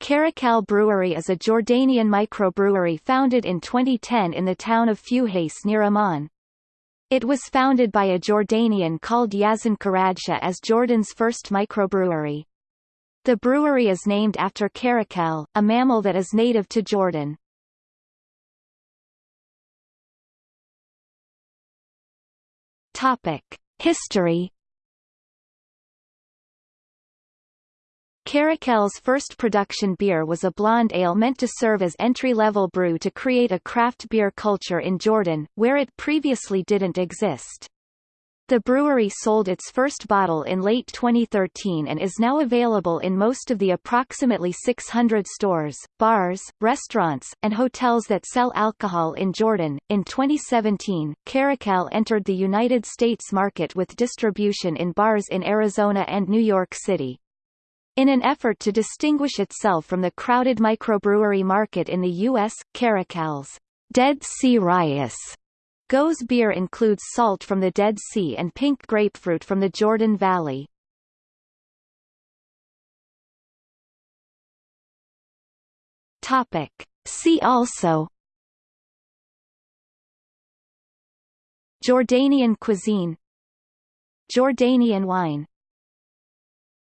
Carakale Brewery is a Jordanian microbrewery founded in 2010 in the town of Fuhais near Amman. It was founded by a Jordanian called Yazan Karadsheh as Jordan's first microbrewery. The brewery is named after caracal, a mammal that is native to Jordan. History Carakale's first production beer was a blonde ale meant to serve as entry-level brew to create a craft beer culture in Jordan, where it previously didn't exist. The brewery sold its first bottle in late 2013 and is now available in most of the approximately 600 stores, bars, restaurants, and hotels that sell alcohol in Jordan. In 2017, Carakale entered the United States market with distribution in bars in Arizona and New York City. In an effort to distinguish itself from the crowded microbrewery market in the U.S., Carakale's Dead Sea Rias Gose beer includes salt from the Dead Sea and pink grapefruit from the Jordan Valley. Topic. See also Jordanian cuisine Jordanian wine